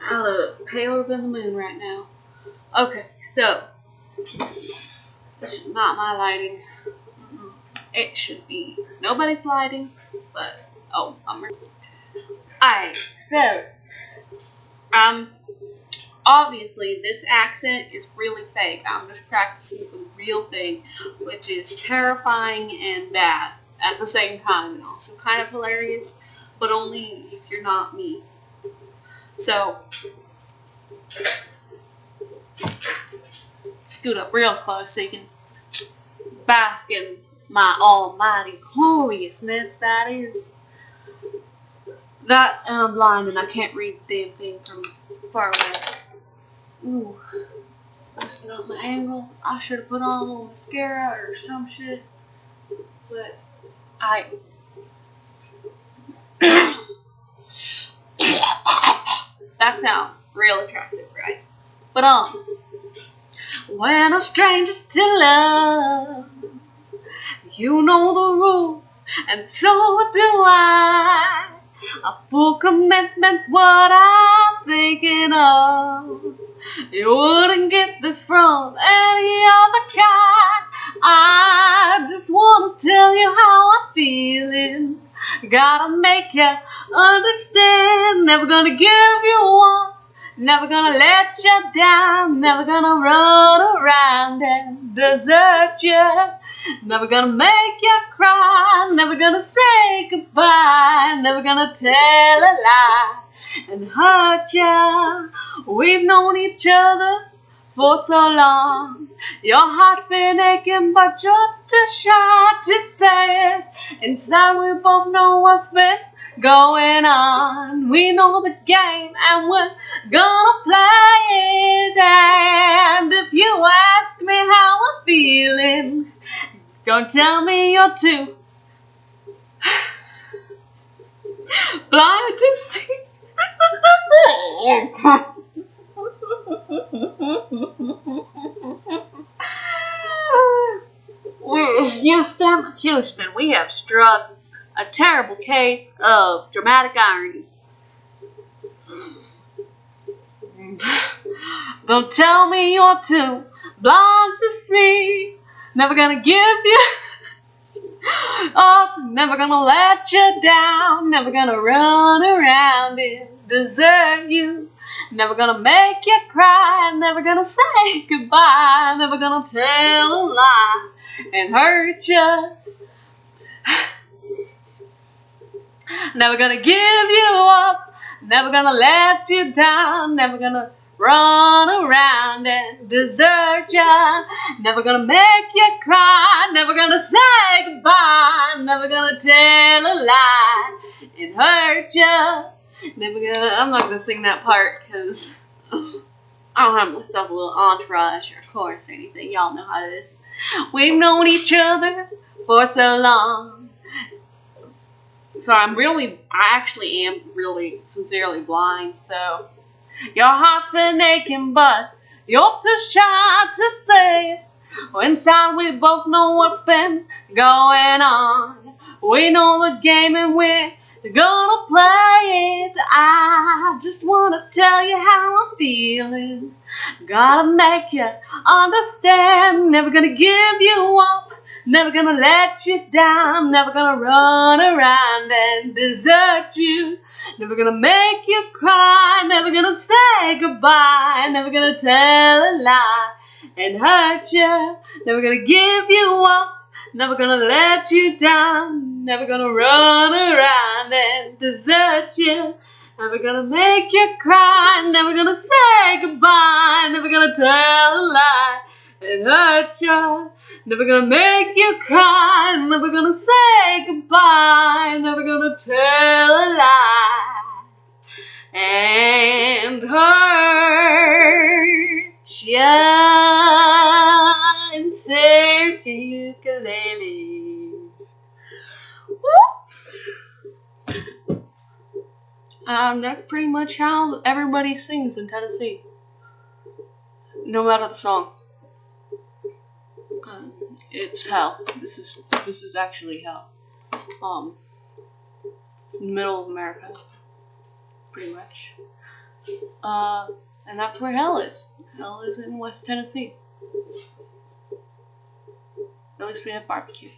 I look paler than the moon right now. Okay, so this is not my lighting. It should be nobody's lighting, but oh, I'm. Alright, so um, obviously this accent is really fake. I'm just practicing the real thing, which is terrifying and bad at the same time, and also kind of hilarious, but only if you're not me. So, scoot up real close so you can bask in my almighty gloriousness that is. That, and I'm blind and I can't read the damn thing from far away. Ooh, that's not my angle. I should have put on a little mascara or some shit. But, I. that sounds real attractive, right? But um, when a stranger's to love, you know the rules, and so do I. A full commitment's what I'm thinking of. You wouldn't get this from any other guy. I just wanna tell you how I'm feeling. Gotta make you understand. Never gonna give you up. Never gonna let you down. Never gonna run around and desert you. Never gonna make you cry. Never gonna say goodbye. Never gonna tell a lie and hurt you. We've known each other for so long. Your heart's been aching, but you're too shy to say it. Inside, we both know what's been going on. We know the game, and we're gonna play it. And if you ask me how I'm feeling, don't tell me you're too blind to see. Oh, We- Houston, Houston, we have struck a terrible case of dramatic irony. Don't tell me you're too blind to see. Never gonna give you up, never gonna let you down, never gonna run around and desert you. Never gonna make you cry, never gonna say goodbye, never gonna tell a lie and hurt you. Never gonna give you up, never gonna let you down, never gonna run around and desert ya. Never gonna make you cry, never gonna say goodbye, never gonna tell a lie and hurt ya. I'm not gonna sing that part because I don't have myself a little entourage or chorus or anything. Y'all know how it is. We've known each other for so long. So I'm really, I actually am really sincerely blind. So your heart's been aching, but you're too shy to say it. Inside, we both know what's been going on. We know the game and we're. I just wanna tell you how I'm feeling. Gotta make you understand. Never gonna give you up. Never gonna let you down. Never gonna run around and desert you. Never gonna make you cry. Never gonna say goodbye. Never gonna tell a lie and hurt you. Never gonna give you up. Never gonna let you down. Never gonna run around and desert you. Never gonna make you cry. Never gonna say goodbye. Never gonna tell a lie and hurt you. Never gonna make you cry. Never gonna say goodbye. Never gonna tell a lie and hurt Um, that's pretty much how everybody sings in Tennessee. No matter the song. Um, it's hell. This is this is actually hell. Um, it's the middle of America, pretty much. Uh, and that's where hell is. Hell is in West Tennessee. At least we have barbecue.